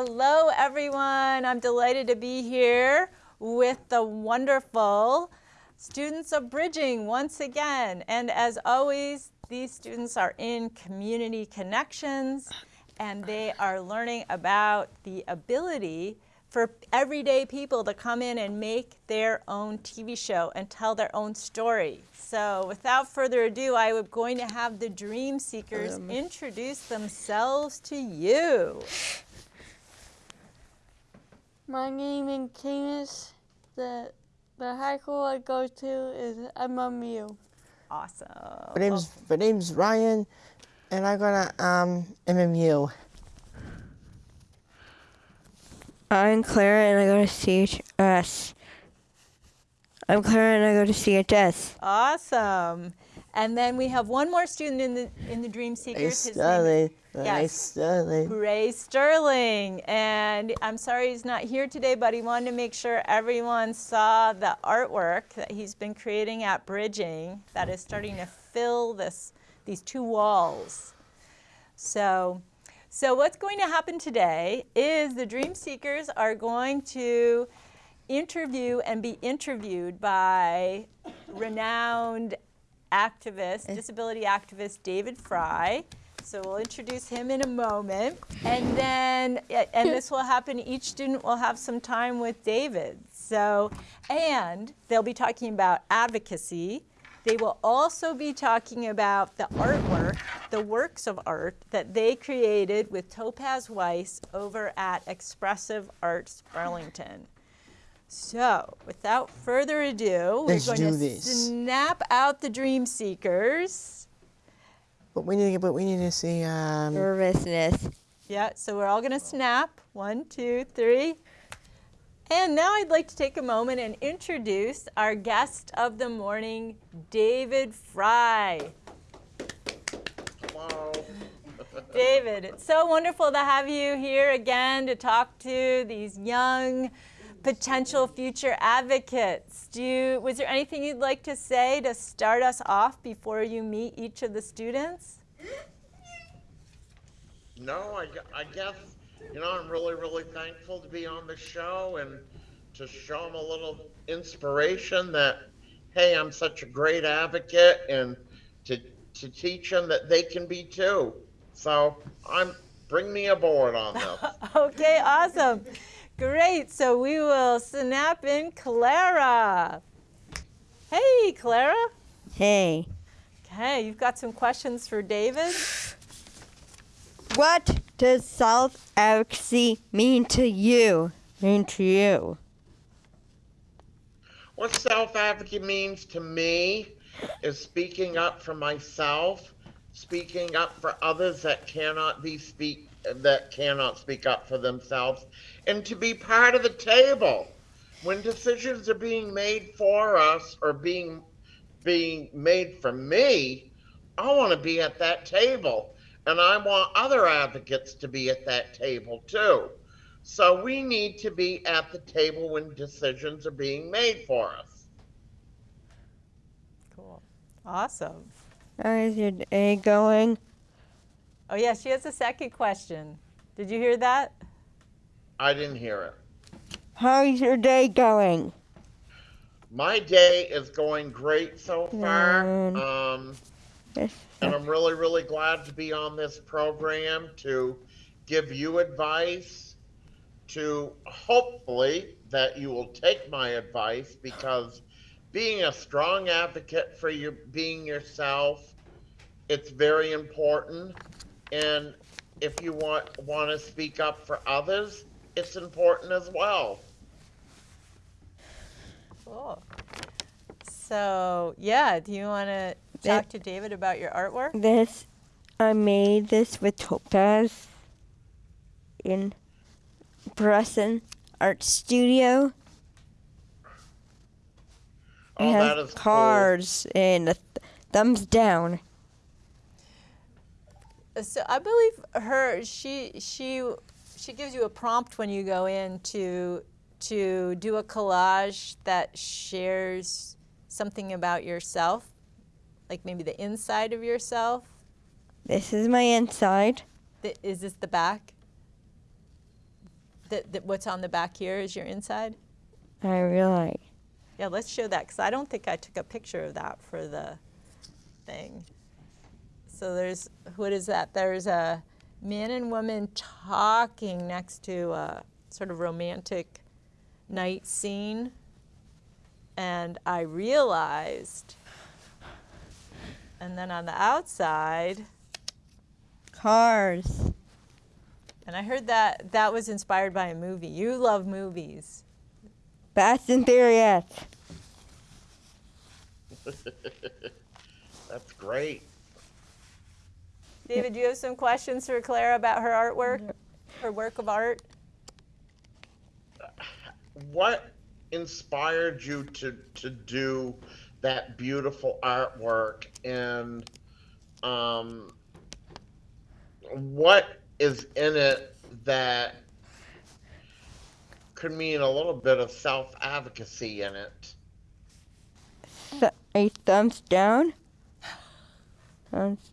Hello, everyone. I'm delighted to be here with the wonderful students of Bridging once again. And as always, these students are in community connections and they are learning about the ability for everyday people to come in and make their own TV show and tell their own story. So without further ado, I am going to have the Dream Seekers um. introduce themselves to you. My name is Camus. The, the high school I go to is MMU. Awesome. My name's, my name's Ryan, and I go to um, MMU. I'm Clara and I go to CHS. I'm Clara and I go to CHS. Awesome. And then we have one more student in the in the Dream Seekers. Ray Sterling. Ray yes. Sterling. Ray Sterling. And I'm sorry he's not here today, but he wanted to make sure everyone saw the artwork that he's been creating at Bridging that is starting to fill this these two walls. So so what's going to happen today is the Dream Seekers are going to interview and be interviewed by renowned activist, eh. disability activist David Fry. So we'll introduce him in a moment. And then, and this will happen, each student will have some time with David. So, and they'll be talking about advocacy, they will also be talking about the artwork, the works of art that they created with Topaz Weiss over at Expressive Arts Burlington. So, without further ado, Let's we're going to this. snap out the Dream Seekers. But we need to, but we need to see um, nervousness. Yeah, so we're all going to snap. One, two, three. And now I'd like to take a moment and introduce our guest of the morning, David Fry. Hello. David, it's so wonderful to have you here again to talk to these young potential future advocates. Do you, was there anything you'd like to say to start us off before you meet each of the students? No, I, I guess you know, I'm really, really thankful to be on the show and to show them a little inspiration that, hey, I'm such a great advocate and to, to teach them that they can be too. So I'm, bring me aboard on this. okay, awesome. Great. So we will snap in Clara. Hey, Clara. Hey. Okay, you've got some questions for David? What does self-advocacy mean to you? Mean to you? What self-advocacy means to me is speaking up for myself, speaking up for others that cannot be speak that cannot speak up for themselves, and to be part of the table when decisions are being made for us or being being made for me. I want to be at that table and I want other advocates to be at that table too. So we need to be at the table when decisions are being made for us. Cool. Awesome. How is your day going? Oh, yeah, she has a second question. Did you hear that? I didn't hear it. How's your day going? My day is going great so far. Um, and I'm really, really glad to be on this program to give you advice, to hopefully that you will take my advice because being a strong advocate for your being yourself, it's very important. And if you want want to speak up for others, it's important as well. Cool. So yeah, do you want to talk to David about your artwork? This, I made this with Topaz in Bresson Art Studio. Oh, it that is cars cool. and a th thumbs down. So I believe her. She she she gives you a prompt when you go in to to do a collage that shares something about yourself like maybe the inside of yourself? This is my inside. The, is this the back? that, that what's on the back here is your inside? I realize. Yeah, let's show that because I don't think I took a picture of that for the thing. So there's, what is that? There's a man and woman talking next to a sort of romantic night scene. And I realized, and then on the outside, Cars. and I heard that that was inspired by a movie. You love movies. Fast and Furious. That's great. David, do you have some questions for Clara about her artwork, her work of art? What inspired you to to do that beautiful artwork and um what is in it that could mean a little bit of self advocacy in it? Th- a thumbs down. Thumbs.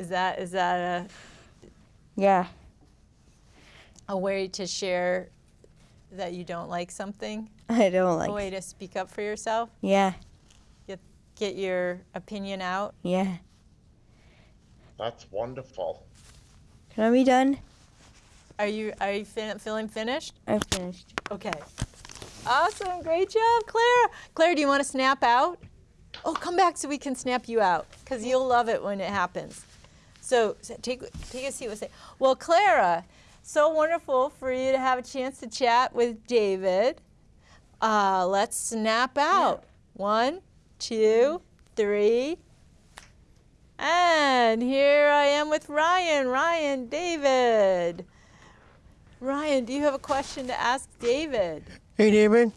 Is that is that a Yeah. a, a way to share that you don't like something? I don't like. a way to speak up for yourself? Yeah. Get get your opinion out? Yeah. That's wonderful. Can I be done? Are you are you fin- feeling finished? I'm finished. Okay. Awesome. Great job, Claire. Claire, do you want to snap out? Oh, come back so we can snap you out because you'll love it when it happens. So, so take, take a seat. We'll say, well, Clara, so wonderful for you to have a chance to chat with David. Uh, let's snap out. One, two, three. And here I am with Ryan. Ryan, David. Ryan, do you have a question to ask David? Hey, David.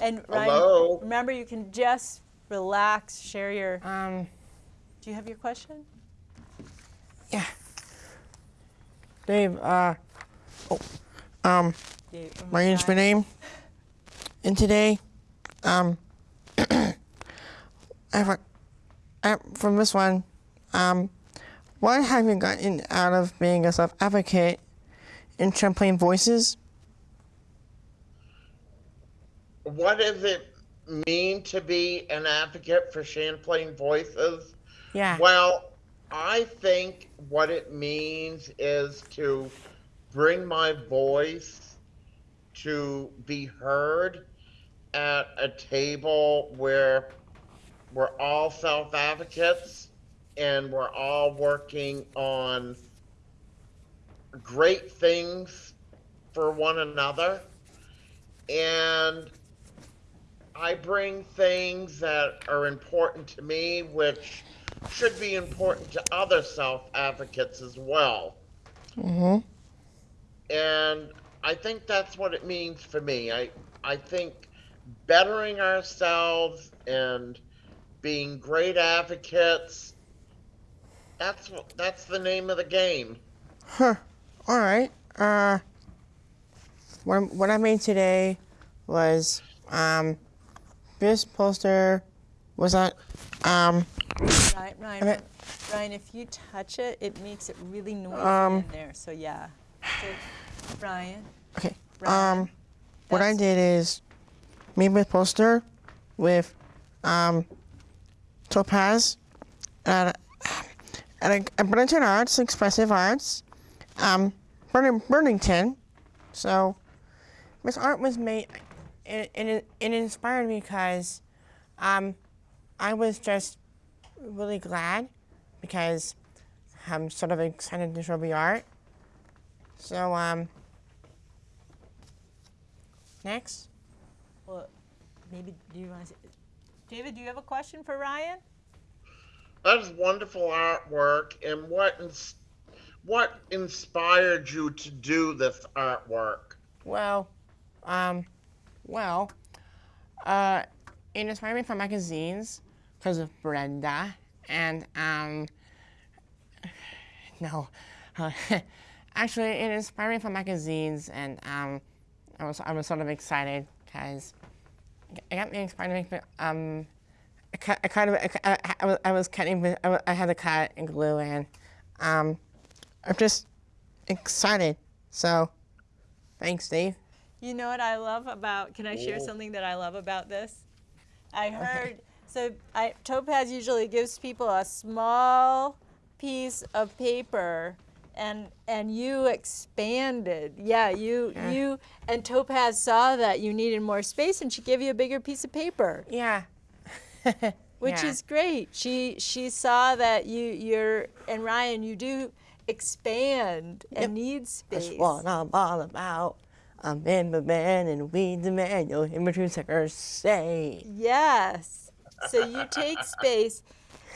And Ryan, Hello? remember you can just relax, share your. Um, Do you have your question? yeah. Dave, uh, oh, um, Dave, my name's name. And today, um, I have a, I, from this one, um, what have you gotten out of being a self advocate in Champlain Voices? What does it mean to be an advocate for Champlain Voices? Yeah. Well, I think what it means is to bring my voice to be heard at a table where we're all self advocates and we're all working on great things for one another. And I bring things that are important to me, which should be important to other self advocates as well. Mm-hmm. And I think that's what it means for me. I, I think bettering ourselves and being great advocates that's that's the name of the game. Huh. All right. Uh, what, what I made today was um, this poster was that um, Ryan, Ryan, Okay. Ryan, if you touch it, it makes it really noisy Um, in there. So yeah. So, Ryan, okay. Ryan, Um, what I did is made this poster with um, topaz and and a, a Burlington Arts, Expressive Arts, um, Burning, Burlington. So this art was made, it, it, it inspired me because um, I was just really glad because I'm sort of excited to show the art. So, um, next. well, maybe do you want to? David, do you have a question for Ryan? That is wonderful artwork. And what ins- what inspired you to do this artwork? Well, um, well, uh, it inspired me from magazines because of Brenda, and um, no, uh, actually, it inspired me from magazines, and um, I was I was sort of excited because it got me inspired to make um. I, kind of I, I, I was cutting I had to cut and glue and um I'm just excited So, thanks, Dave. You know what I love about? Can I share Cool. something that I love about this? I heard so I, Topaz usually gives people a small piece of paper, and and you expanded. Yeah, you Yeah. you and Topaz saw that you needed more space, and she gave you a bigger piece of paper, Yeah. which Yeah. is great. She she saw that you you're and Ryan you do expand and Yep. need space. That's what I'm all about. I'm in the man and we the man. You'll hear my two suckers say. Yes. So you take space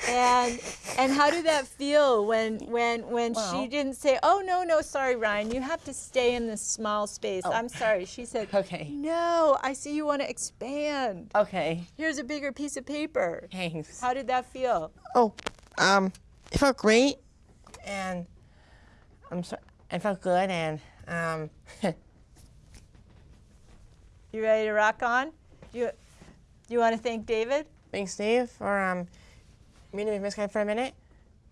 and and how did that feel when when when she didn't say, "Oh no, no, sorry Ryan, you have to stay in this small space." I'm sorry. She said, Oh. Okay. "No, I see you want to expand. Okay. Here's a bigger piece of paper." Thanks. How did that feel? Oh, um, it felt great, and I'm so I felt good, and um, You ready to rock on? You you want to thank David? thanks, Dave, for um meeting with Miss Guy for a minute.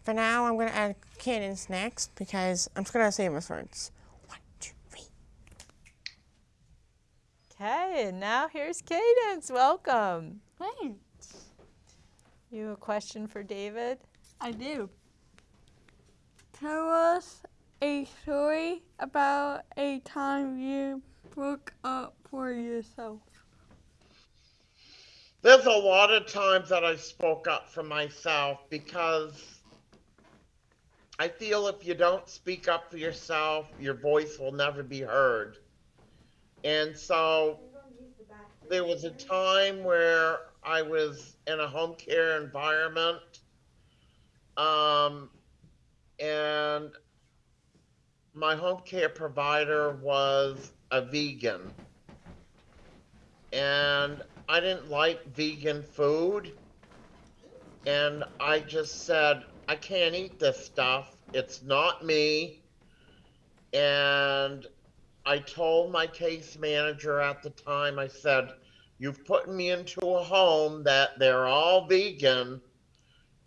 For now, I'm gonna add cadence next because I'm just gonna say my words. One, two, three. Okay, and now here's Cadence. Welcome. Thanks. You have a question for David? I do. Tell us a story about a time you broke up for yourself. There's a lot of times that I spoke up for myself because I feel if you don't speak up for yourself, your voice will never be heard. And so there was a time where I was in a home care environment, um, and my home care provider was a vegan. And I didn't like vegan food. And I just said, I can't eat this stuff. It's not me. And I told my case manager at the time, I said, You've put me into a home that they're all vegan,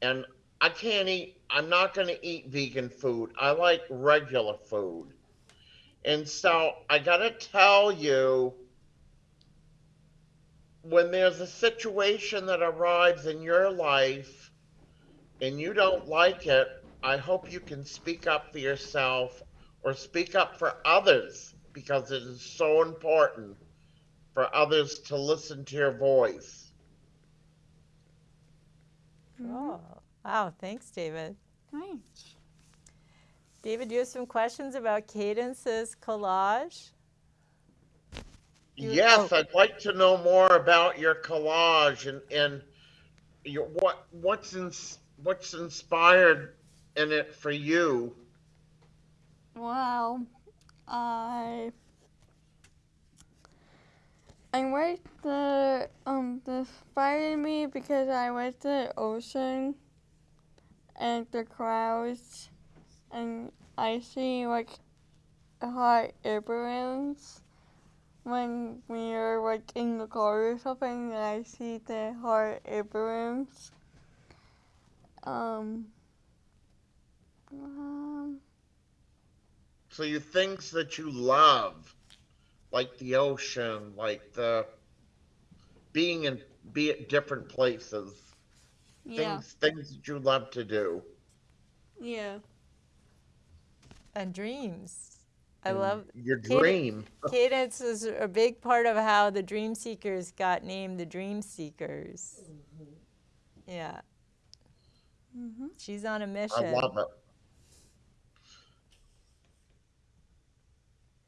and I can't eat, I'm not going to eat vegan food. I like regular food. And so I got to tell you, when there's a situation that arrives in your life and you don't like it, I hope you can speak up for yourself or speak up for others because it is so important for others to listen to your voice. Oh, wow. Thanks, David. Thanks. David, do you have some questions about Cadence's collage? You- Yes, oh. I'd like to know more about your collage and, and your, what what's in, what's inspired in it for you. Well, I I went the um the inspired me because I went to the ocean and the clouds and I see like hot air balloons when we are like in the car or something and I see the hot air balloons. Um um So you things that you love, like the ocean, like the being in be at different places, yeah. things things that you love to do. Yeah. And dreams. I and love your dream. Cadence is a big part of how the Dream Seekers got named the Dream Seekers. Yeah. Mhm. She's on a mission. love it.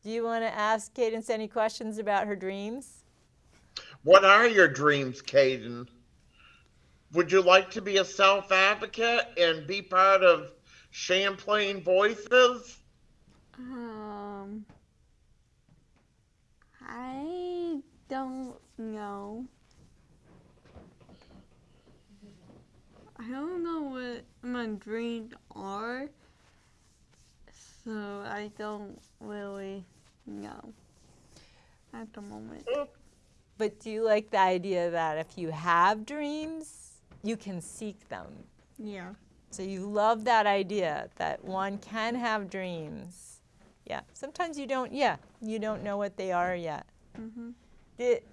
Do you want to ask Cadence any questions about her dreams? What are your dreams, Caden? Would you like to be a self advocate and be part of Champlain Voices? Um, I don't know. I don't know what my dreams are, so I don't really know at the moment. But do you like the idea that if you have dreams, you can seek them? Yeah. So you love that idea that one can have dreams Yeah. Sometimes you don't. Yeah, you don't know what they are yet. Did,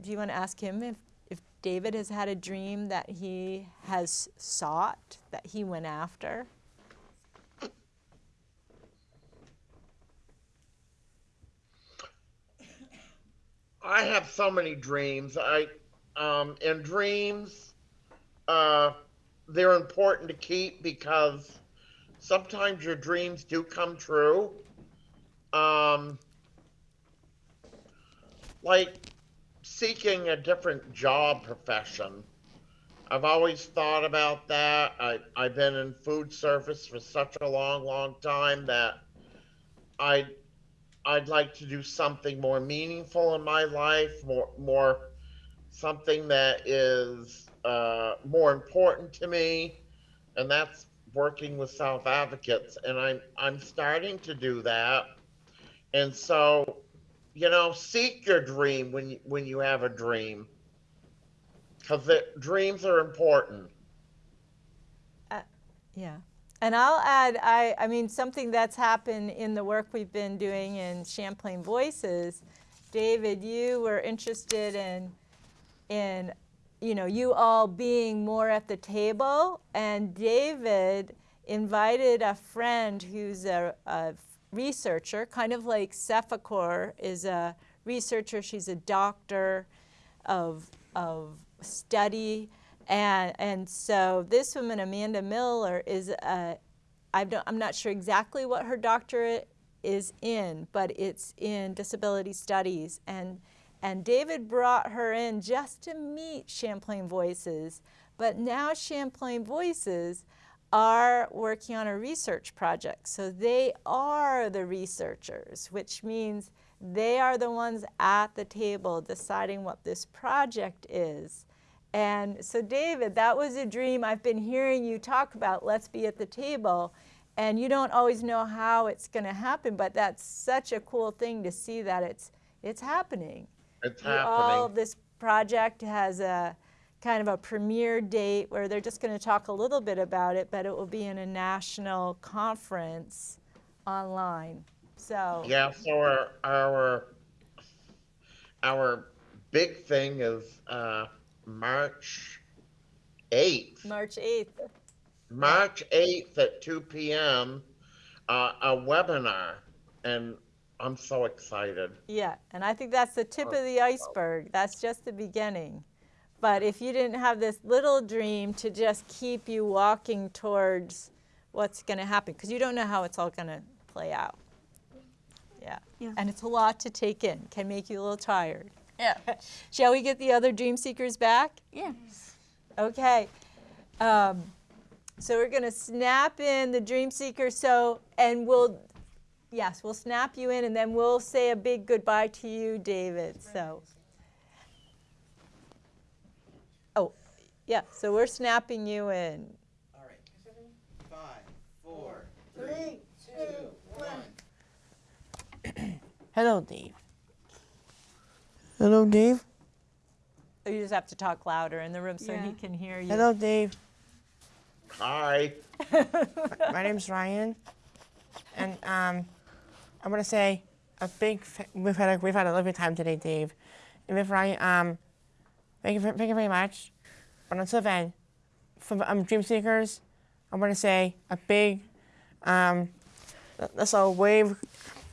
do you want to ask him if if David has had a dream that he has sought that he went after? I have so many dreams. I um and dreams uh they're important to keep because sometimes your dreams do come true. Um like seeking a different job profession. I've always thought about that. I I've been in food service for such a long long time that I I'd like to do something more meaningful in my life, more more something that is uh, more important to me, and that's working with self advocates. And I'm I'm starting to do that, and so you know, seek your dream when you, when you have a dream, because dreams are important. Yeah. And I'll add, I, I mean, something that's happened in the work we've been doing in Champlain Voices. David, you were interested in, in, you know, you all being more at the table. And David invited a friend who's a, a researcher, kind of like Cephacor is a researcher. She's a doctor of, of study. And, and so this woman, Amanda Miller, is a, I don't, I'm not sure exactly what her doctorate is in, but it's in disability studies. And, and David brought her in just to meet Champlain Voices. But now Champlain Voices are working on a research project. So they are the researchers, which means they are the ones at the table deciding what this project is. And so, David, that was a dream I've been hearing you talk about. Let's be at the table. And you don't always know how it's going to happen, but that's such a cool thing to see that it's it's happening. It's all, this project has a kind of a premiere date where they're just going to talk a little bit about it, but it will be in a national conference online. So Yeah, so our our our big thing is uh, March eighth. March 8th. March eighth at two p.m. Uh, a webinar, and I'm so excited. Yeah, and I think that's the tip of the iceberg. That's just the beginning. But if you didn't have this little dream to just keep you walking towards what's going to happen, because you don't know how it's all going to play out. Yeah. Yeah. And it's a lot to take in, can make you a little tired. Yeah. Shall we get the other dream seekers back? Yeah. Okay. Um, so we're going to snap in the dream seeker. So, and we'll, yes, we'll snap you in and then we'll say a big goodbye to you, David. So, oh, yeah, so we're snapping you in. All right. Five, four, three, two, one. Hello, Dave. Hello, Dave. Oh, You just have to talk louder in the room so he can hear you. Hello, Dave. Hi. My name's Ryan, and um, I'm gonna say a big. Fa- we've had a we've had a lovely time today, Dave. And with I, um, thank you, ver- thank you very much. But until then, for um, Dream Seekers, I'm gonna say a big, um, let's all wave.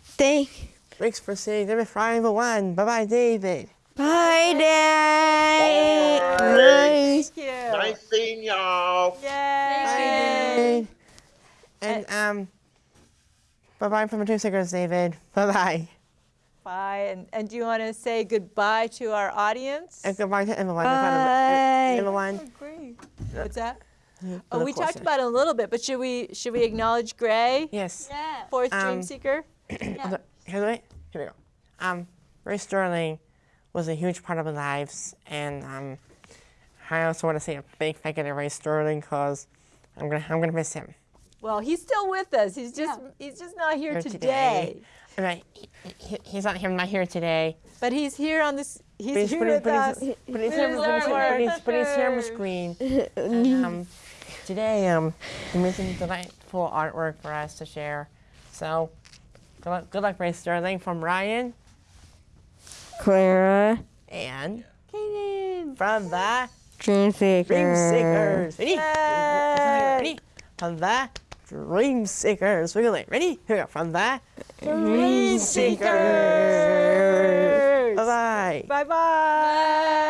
Thank. Thanks for saying with Ryan one. Bye bye, David. Bye, Dad. Bye. Thank you. Nice seeing y'all. Yay. Bye. And um, bye bye from the Dream Seekers, David. Bye bye. Bye. And, and do you want to say goodbye to our audience? And goodbye to everyone. Bye. Everyone. Great. What's that? For Oh, we talked about it a little bit, but should we should we acknowledge Gray, Yes. Yeah. fourth dream Um, seeker? Hold on. Here, wait. Here we go. Um, Ray Sterling was a huge part of our lives, and um, I also want to say a big thank you to Ray Sterling because I'm gonna I'm gonna miss him. Well, he's still with us. He's just he's just not here Here today. I mean, he, he, he's not him, not here today. But he's here on this. He's he's, here but with but us. he's, but he's here, but he's, his but he's, artwork. but he's here on the screen. And, um, today, um, he made some delightful artwork for us to share. So, Good luck, good luck, Ray Sterling. From Ryan Clara, and Kaden. From the Dream Seeker. Dream Seekers. Ready? Ready? From the Dream Seekers. We're going to ready? Here we go. From there. Dream Seekers. Bye-bye. Bye-bye.